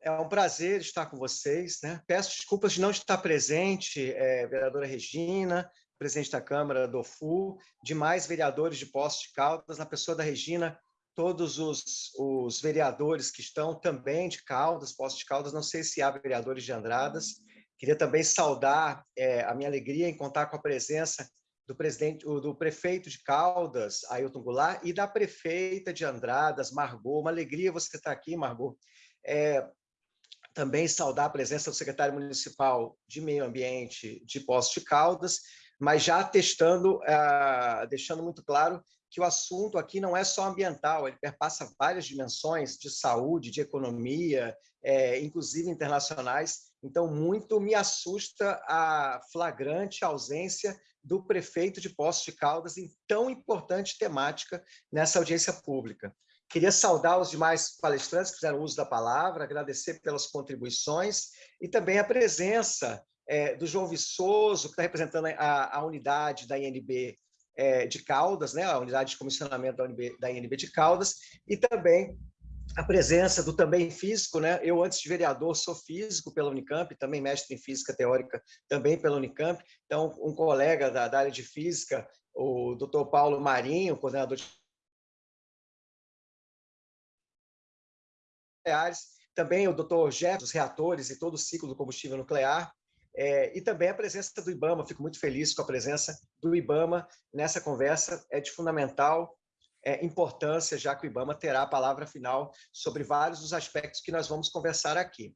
É um prazer estar com vocês. Né? Peço desculpas de não estar presente, é, vereadora Regina, presidente da Câmara do FU, demais vereadores de Poços de Caldas, na pessoa da Regina, todos os, os vereadores que estão também de Caldas, Poços de Caldas, não sei se há vereadores de Andradas. Queria também saudar é, a minha alegria em contar com a presença do presidente, do prefeito de Caldas, Ailton Goulart, e da prefeita de Andradas, Margot. Uma alegria você estar aqui, Margot. É, também saudar a presença do secretário municipal de Meio Ambiente de Poços de Caldas, mas já testando, uh, deixando muito claro que o assunto aqui não é só ambiental, ele perpassa várias dimensões de saúde, de economia, é, inclusive internacionais. Então, muito me assusta a flagrante ausência do prefeito de Poços de Caldas em tão importante temática nessa audiência pública. Queria saudar os demais palestrantes que fizeram uso da palavra, agradecer pelas contribuições e também a presença é, do João Viçoso, que está representando a, a, unidade da INB é, de Caldas, né, a unidade de comissionamento da, UNB, da INB de Caldas, e também a presença do também físico, né? Eu, antes de vereador, sou físico pela Unicamp, também mestre em física teórica também pela Unicamp. Então, um colega da, da área de física, o doutor Paulo Marinho, coordenador de também o doutor Jeff, reatores e todo o ciclo do combustível nuclear, é, e também a presença do IBAMA, fico muito feliz com a presença do IBAMA nessa conversa, é de fundamental é, importância, já que o IBAMA terá a palavra final sobre vários dos aspectos que nós vamos conversar aqui.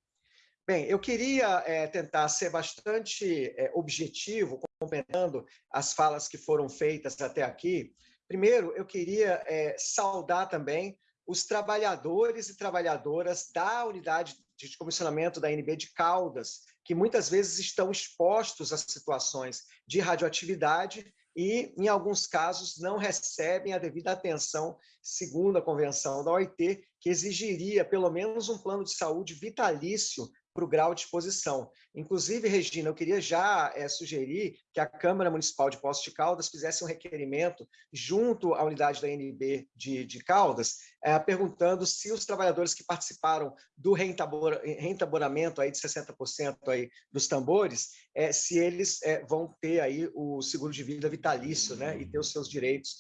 Bem, eu queria é, tentar ser bastante é, objetivo, complementando as falas que foram feitas até aqui. Primeiro, eu queria é, saudar também os trabalhadores e trabalhadoras da unidade de comissionamento da NB de Caldas, que muitas vezes estão expostos a situações de radioatividade e, em alguns casos, não recebem a devida atenção, segundo a convenção da OIT, que exigiria pelo menos um plano de saúde vitalício para o grau de exposição. Inclusive, Regina, eu queria já é, sugerir que a Câmara Municipal de Poços de Caldas fizesse um requerimento junto à unidade da NB de, de Caldas, é, perguntando se os trabalhadores que participaram do reentaboramento aí de 60% aí dos tambores, é, se eles vão ter aí o seguro de vida vitalício né, e ter os seus direitos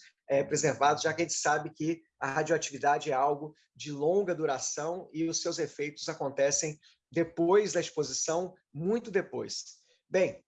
preservados, já que a gente sabe que a radioatividade é algo de longa duração e os seus efeitos acontecem depois da exposição, muito depois. Bem,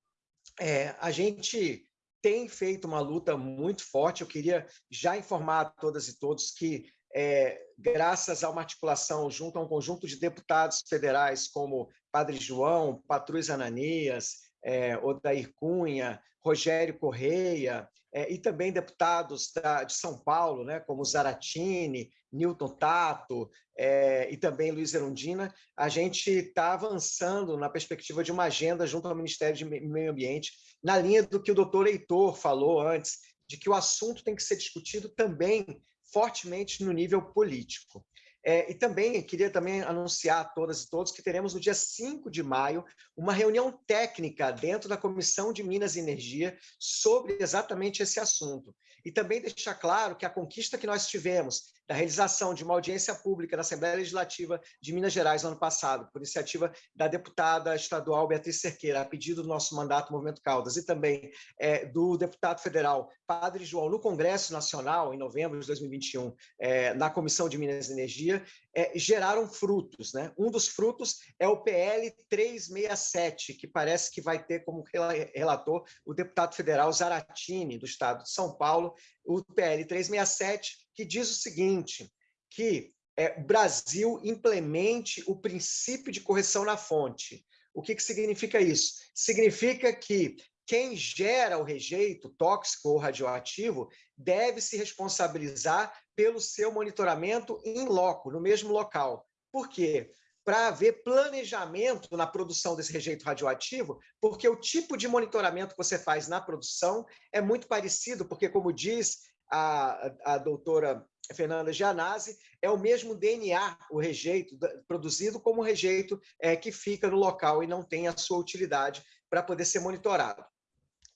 é, a gente tem feito uma luta muito forte. Eu queria já informar a todas e todos que, é, graças a uma articulação junto a um conjunto de deputados federais, como Padre João, Patrus Ananias, é, Odair Cunha, Rogério Correia, é, e também deputados da, de São Paulo, né, como Zaratini, Newton Tato é, e também Luiz Erundina, a gente está avançando na perspectiva de uma agenda junto ao Ministério de Meio Ambiente, na linha do que o doutor Heitor falou antes, de que o assunto tem que ser discutido também fortemente no nível político. É, e também queria também anunciar a todas e todos que teremos no dia 5 de maio uma reunião técnica dentro da Comissão de Minas e Energia sobre exatamente esse assunto. E também deixar claro que a conquista que nós tivemos da realização de uma audiência pública na Assembleia Legislativa de Minas Gerais no ano passado, por iniciativa da deputada estadual Beatriz Cerqueira, a pedido do nosso mandato Movimento Caldas, e também é, do deputado federal Padre João no Congresso Nacional, em novembro de 2021, é, na Comissão de Minas e Energia, é, geraram frutos. Né? Um dos frutos é o PL 367, que parece que vai ter como relator o deputado federal Zaratini, do estado de São Paulo, o PL 367, que diz o seguinte, que é, o Brasil implemente o princípio de correção na fonte. O que, que significa isso? Significa que quem gera o rejeito tóxico ou radioativo deve se responsabilizar pelo seu monitoramento em loco, no mesmo local. Por quê? Para haver planejamento na produção desse rejeito radioativo, porque o tipo de monitoramento que você faz na produção é muito parecido, porque, como diz a, a doutora Fernanda Gianazzi, é o mesmo DNA, o rejeito, produzido como rejeito é, que fica no local e não tem a sua utilidade para poder ser monitorado.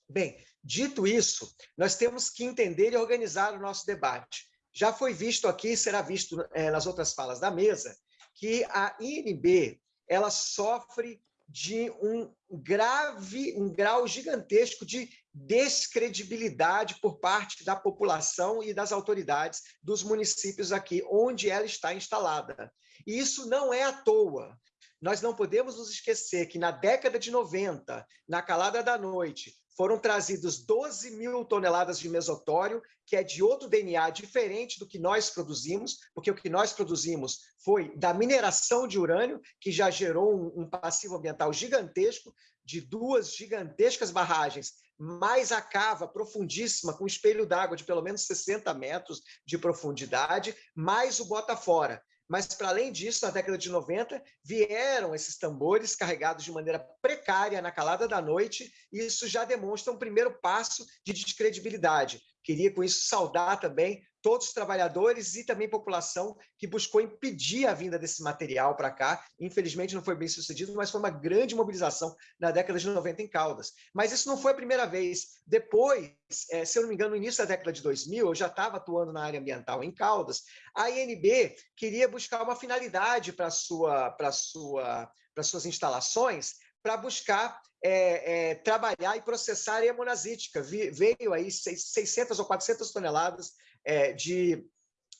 Bem, dito isso, nós temos que entender e organizar o nosso debate. Já foi visto aqui, será visto é, nas outras falas da mesa, que a INB ela sofre de um grave, um grau gigantesco de descredibilidade por parte da população e das autoridades dos municípios aqui, onde ela está instalada. E isso não é à toa. Nós não podemos nos esquecer que na década de 90, na calada da noite, foram trazidos 12 mil toneladas de mesotório, que é de outro DNA diferente do que nós produzimos, porque o que nós produzimos foi da mineração de urânio, que já gerou um, um passivo ambiental gigantesco, de duas gigantescas barragens, mais a cava profundíssima, com espelho d'água de pelo menos 60 metros de profundidade, mais o bota fora. Mas, para além disso, na década de 90, vieram esses tambores carregados de maneira precária na calada da noite, e isso já demonstra um primeiro passo de descredibilidade. Queria, com isso, saudar também todos os trabalhadores e também população que buscou impedir a vinda desse material para cá. Infelizmente não foi bem sucedido, mas foi uma grande mobilização na década de 90 em Caldas. Mas isso não foi a primeira vez. Depois, é, se eu não me engano, no início da década de 2000, eu já estava atuando na área ambiental em Caldas, a INB queria buscar uma finalidade para sua, sua, suas instalações, para buscar é, é, trabalhar e processar a monazítica. Veio aí 600 ou 400 toneladas é, de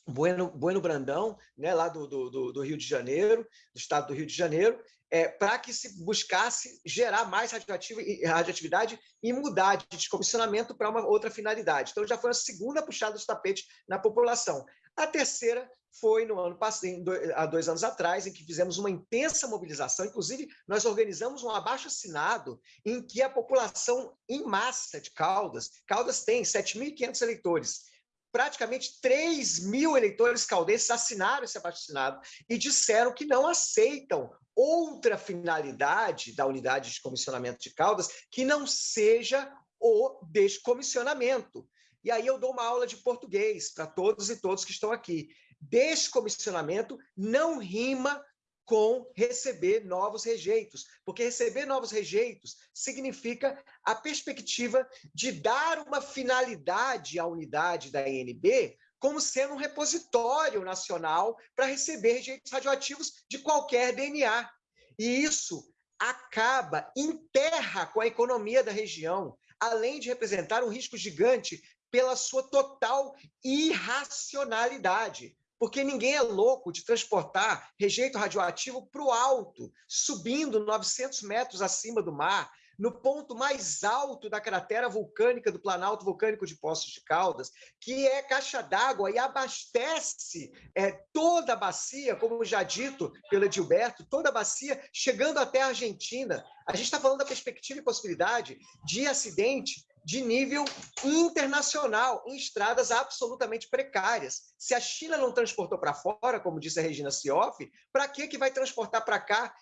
Bueno, bueno Brandão, né, lá do, do, do, Rio de Janeiro, do estado do Rio de Janeiro, é, para que se buscasse gerar mais radioatividade e mudar de descomissionamento para uma outra finalidade. Então, já foi a segunda puxada de tapete na população. A terceira foi no ano passado, há dois anos atrás, em que fizemos uma intensa mobilização. Inclusive, nós organizamos um abaixo-assinado em que a população em massa de Caldas, Caldas tem 7.500 eleitores, praticamente 3 mil eleitores caldenses assinaram esse abaixo-assinado e disseram que não aceitam outra finalidade da unidade de comissionamento de Caldas que não seja o descomissionamento. E aí eu dou uma aula de português para todos e todos que estão aqui. Descomissionamento não rima com receber novos rejeitos, porque receber novos rejeitos significa a perspectiva de dar uma finalidade à unidade da INB como sendo um repositório nacional para receber rejeitos radioativos de qualquer DNA. E isso acaba, enterra com a economia da região, além de representar um risco gigante pela sua total irracionalidade porque ninguém é louco de transportar rejeito radioativo para o alto, subindo 900 metros acima do mar, no ponto mais alto da cratera vulcânica do Planalto Vulcânico de Poços de Caldas, que é caixa d'água e abastece é, toda a bacia, como já dito pelo Edilberto, toda a bacia chegando até a Argentina. A gente está falando da perspectiva e possibilidade de acidente de nível internacional, em estradas absolutamente precárias. Se a China não transportou para fora, como disse a Regina Sioff, para que, que vai transportar para cá,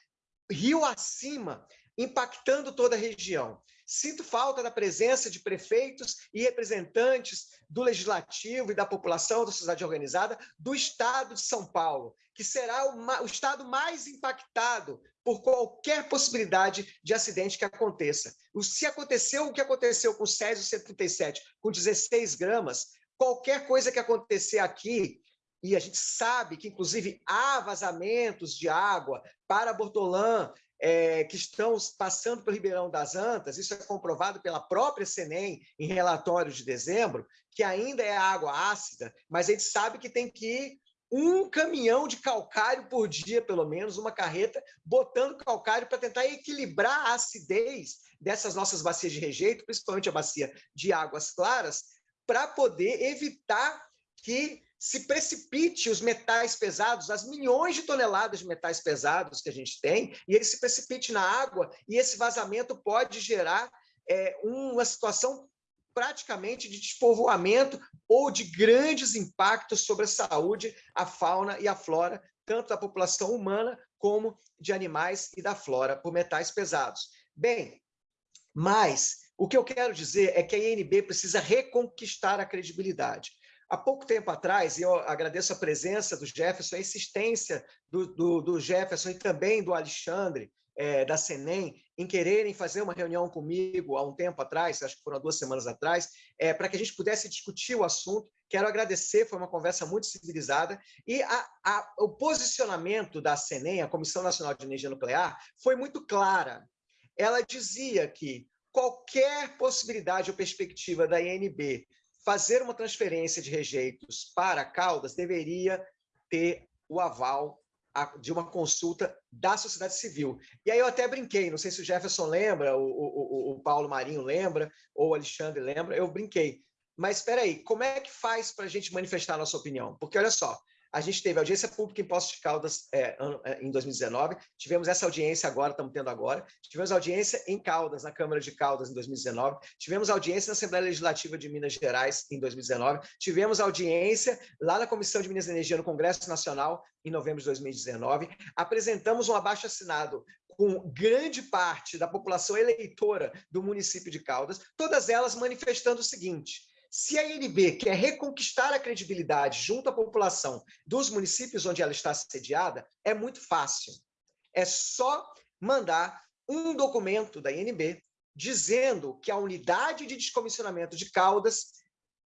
rio acima, impactando toda a região? Sinto falta da presença de prefeitos e representantes do legislativo e da população da sociedade organizada do estado de São Paulo, que será o, o estado mais impactado por qualquer possibilidade de acidente que aconteça. Se aconteceu o que aconteceu com o Césio 137, com 16 gramas, qualquer coisa que acontecer aqui, e a gente sabe que, inclusive, há vazamentos de água para Bortolã, é, que estão passando pelo Ribeirão das Antas, isso é comprovado pela própria Senem em relatório de dezembro, que ainda é água ácida, mas a gente sabe que tem que ir um caminhão de calcário por dia, pelo menos, uma carreta, botando calcário para tentar equilibrar a acidez dessas nossas bacias de rejeito, principalmente a bacia de águas claras, para poder evitar que se precipite os metais pesados, as milhões de toneladas de metais pesados que a gente tem, e ele se precipite na água, e esse vazamento pode gerar é, uma situação praticamente de despovoamento ou de grandes impactos sobre a saúde, a fauna e a flora, tanto da população humana como de animais e da flora, por metais pesados. Bem, mas o que eu quero dizer é que a INB precisa reconquistar a credibilidade. Há pouco tempo atrás, e eu agradeço a presença do Jefferson, a insistência do, do, do Jefferson e também do Alexandre, é, da Senem, em quererem fazer uma reunião comigo há um tempo atrás, acho que foram duas semanas atrás, é, para que a gente pudesse discutir o assunto Quero agradecer, foi uma conversa muito civilizada. E a, a, o posicionamento da CENEM, a Comissão Nacional de Energia Nuclear, foi muito clara. Ela dizia que qualquer possibilidade ou perspectiva da INB fazer uma transferência de rejeitos para Caldas deveria ter o aval de uma consulta da sociedade civil. E aí eu até brinquei, não sei se o Jefferson lembra, o, o, o Paulo Marinho lembra, ou o Alexandre lembra, eu brinquei. Mas espera aí, como é que faz para a gente manifestar a nossa opinião? Porque olha só, a gente teve audiência pública em Poços de Caldas é, é em 2019, tivemos essa audiência agora, estamos tendo agora, tivemos audiência em Caldas, na Câmara de Caldas, em 2019, tivemos audiência na Assembleia Legislativa de Minas Gerais, em 2019, tivemos audiência lá na Comissão de Minas e Energia no Congresso Nacional, em novembro de 2019, apresentamos um abaixo-assinado com grande parte da população eleitora do município de Caldas, todas elas manifestando o seguinte, se a INB quer reconquistar a credibilidade junto à população dos municípios onde ela está sediada, é muito fácil. É só mandar um documento da INB dizendo que a unidade de descomissionamento de Caldas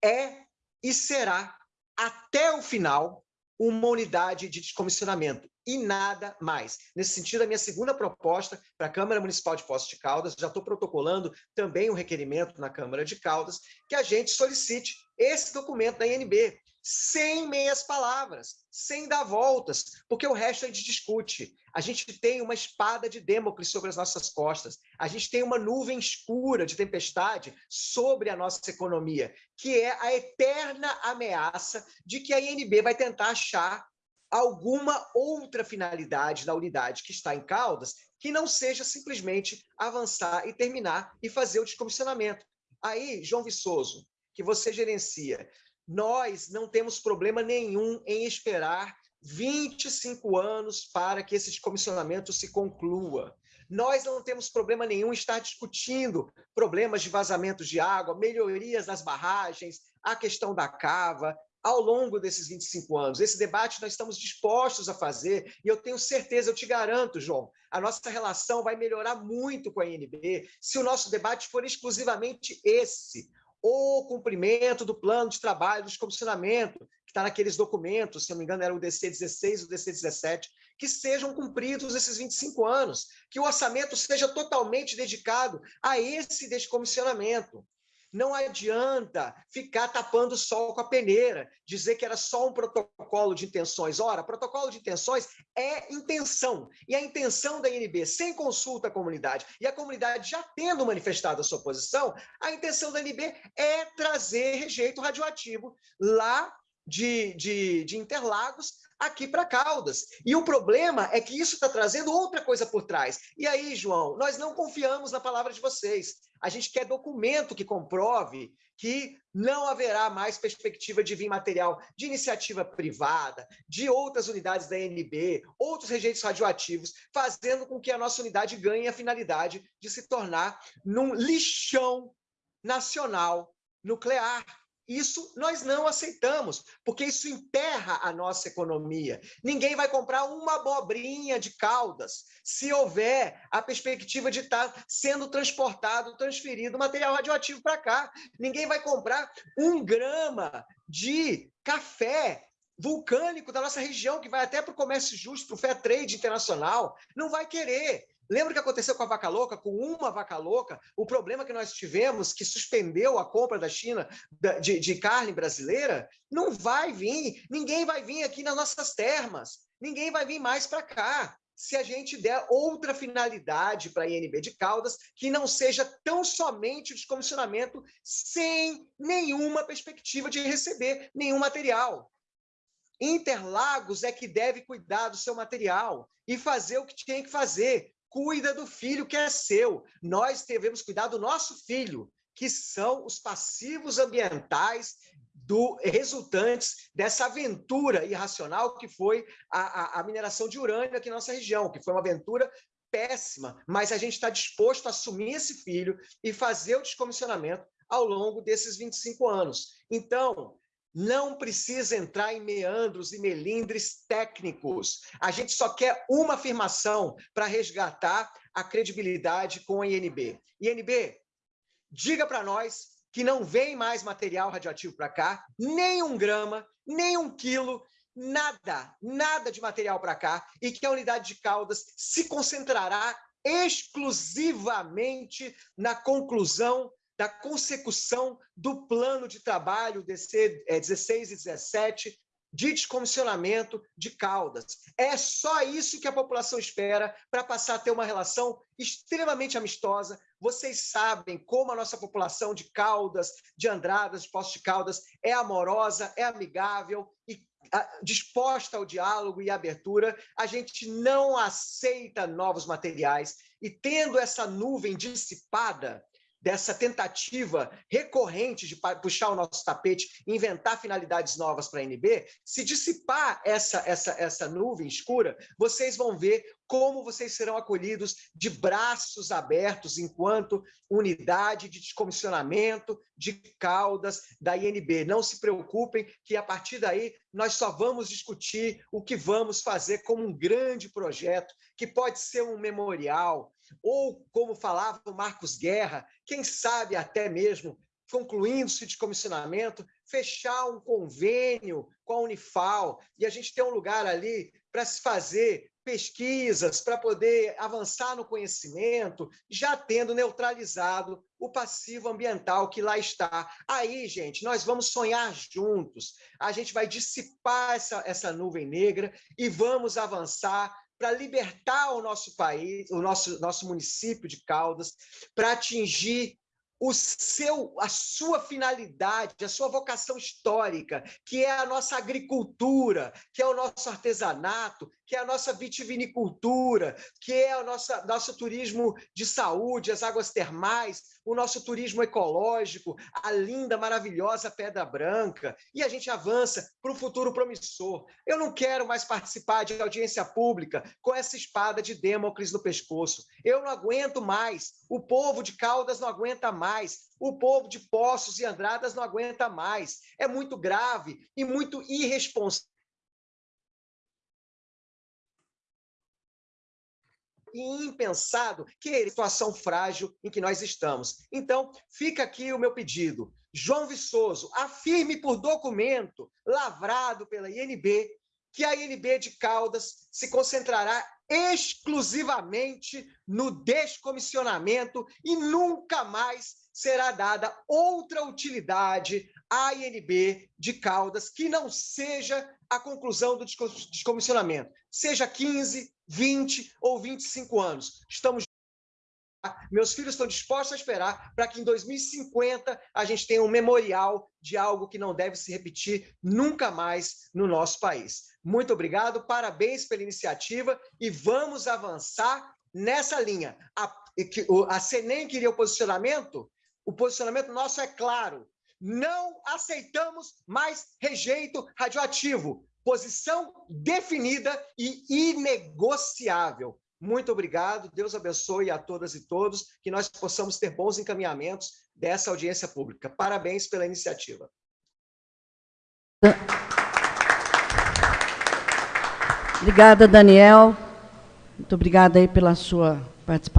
é e será, até o final, uma unidade de descomissionamento e nada mais. Nesse sentido, a minha segunda proposta para a Câmara Municipal de Poços de Caldas, já estou protocolando também um requerimento na Câmara de Caldas, que a gente solicite esse documento da INB, sem meias palavras, sem dar voltas, porque o resto a gente discute. A gente tem uma espada de Damocles sobre as nossas costas, a gente tem uma nuvem escura de tempestade sobre a nossa economia, que é a eterna ameaça de que a INB vai tentar achar alguma outra finalidade da unidade que está em Caldas que não seja simplesmente avançar e terminar e fazer o descomissionamento. Aí, João Viçoso, que você gerencia, nós não temos problema nenhum em esperar 25 anos para que esse descomissionamento se conclua. Nós não temos problema nenhum em estar discutindo problemas de vazamento de água, melhorias das barragens, a questão da cava, ao longo desses 25 anos. Esse debate nós estamos dispostos a fazer e eu tenho certeza, eu te garanto, João, a nossa relação vai melhorar muito com a INB se o nosso debate for exclusivamente esse, o cumprimento do plano de trabalho, do descomissionamento, que está naqueles documentos, se não me engano era o DC-16 e o DC-17, que sejam cumpridos esses 25 anos, que o orçamento seja totalmente dedicado a esse descomissionamento. Não adianta ficar tapando o sol com a peneira, dizer que era só um protocolo de intenções. Ora, protocolo de intenções é intenção. E a intenção da INB, sem consulta à comunidade, e a comunidade já tendo manifestado a sua posição, a intenção da INB é trazer rejeito radioativo lá de, de, de Interlagos aqui para Caldas. E o problema é que isso está trazendo outra coisa por trás. E aí, João, nós não confiamos na palavra de vocês. A gente quer documento que comprove que não haverá mais perspectiva de vir material de iniciativa privada, de outras unidades da NB, outros rejeitos radioativos, fazendo com que a nossa unidade ganhe a finalidade de se tornar num lixão nacional nuclear. Isso nós não aceitamos, porque isso enterra a nossa economia. Ninguém vai comprar uma abobrinha de caldas se houver a perspectiva de estar sendo transportado, transferido material radioativo para cá. Ninguém vai comprar um grama de café vulcânico da nossa região, que vai até para o comércio justo, para o fair trade internacional. Não vai querer. Lembra o que aconteceu com a vaca louca? Com uma vaca louca, o problema que nós tivemos, que suspendeu a compra da China de, de carne brasileira, não vai vir. Ninguém vai vir aqui nas nossas termas. Ninguém vai vir mais para cá se a gente der outra finalidade para a INB de Caldas, que não seja tão somente o descomissionamento, sem nenhuma perspectiva de receber nenhum material. Interlagos é que deve cuidar do seu material e fazer o que tem que fazer, cuida do filho que é seu. Nós devemos cuidar do nosso filho, que são os passivos ambientais do resultantes dessa aventura irracional que foi a, a, a mineração de urânio aqui na nossa região, que foi uma aventura péssima, mas a gente está disposto a assumir esse filho e fazer o descomissionamento ao longo desses 25 anos. Então, não precisa entrar em meandros e melindres técnicos. A gente só quer uma afirmação para resgatar a credibilidade com a INB. INB, diga para nós que não vem mais material radioativo para cá, nem um grama, nem um quilo, nada, nada de material para cá, e que a unidade de Caldas se concentrará exclusivamente na conclusão da consecução do plano de trabalho DC 16 e 17 de descomissionamento de Caldas. É só isso que a população espera para passar a ter uma relação extremamente amistosa. Vocês sabem como a nossa população de Caldas, de Andradas, de Poços de Caldas, é amorosa, é amigável e disposta ao diálogo e abertura. A gente não aceita novos materiais e tendo essa nuvem dissipada, dessa tentativa recorrente de puxar o nosso tapete, inventar finalidades novas para a NB, se dissipar essa, essa, essa nuvem escura, vocês vão ver como vocês serão acolhidos de braços abertos enquanto unidade de descomissionamento de caudas da INB. Não se preocupem que a partir daí nós só vamos discutir o que vamos fazer como um grande projeto, que pode ser um memorial, ou, como falava o Marcos Guerra, quem sabe até mesmo, concluindo-se de comissionamento, fechar um convênio com a Unifal e a gente ter um lugar ali para se fazer pesquisas, para poder avançar no conhecimento, já tendo neutralizado o passivo ambiental que lá está. Aí, gente, nós vamos sonhar juntos, a gente vai dissipar essa, essa nuvem negra e vamos avançar para libertar o nosso país, o nosso, nosso município de Caldas, para atingir o seu, a sua finalidade, a sua vocação histórica, que é a nossa agricultura, que é o nosso artesanato, que é a nossa vitivinicultura, que é o nosso, nosso turismo de saúde, as águas termais, o nosso turismo ecológico, a linda, maravilhosa Pedra Branca, e a gente avança para o futuro promissor. Eu não quero mais participar de audiência pública com essa espada de Damocles no pescoço. Eu não aguento mais. O povo de Caldas não aguenta mais. O povo de Poços e Andradas não aguenta mais. É muito grave e muito irresponsável e impensado que é a situação frágil em que nós estamos. Então, fica aqui o meu pedido. João Viçoso, afirme por documento lavrado pela INB que a INB de Caldas se concentrará exclusivamente no descomissionamento e nunca mais será dada outra utilidade à INB de Caldas que não seja a conclusão do descomissionamento, seja 15, 20 ou 25 anos. Estamos meus filhos estão dispostos a esperar para que em 2050 a gente tenha um memorial de algo que não deve se repetir nunca mais no nosso país. Muito obrigado, parabéns pela iniciativa e vamos avançar nessa linha. A, a Senem queria o posicionamento? O posicionamento nosso é claro. Não aceitamos mais rejeito radioativo posição definida e inegociável. Muito obrigado, Deus abençoe a todas e todos, que nós possamos ter bons encaminhamentos dessa audiência pública. Parabéns pela iniciativa. Obrigada, Daniel. Muito obrigada aí pela sua participação.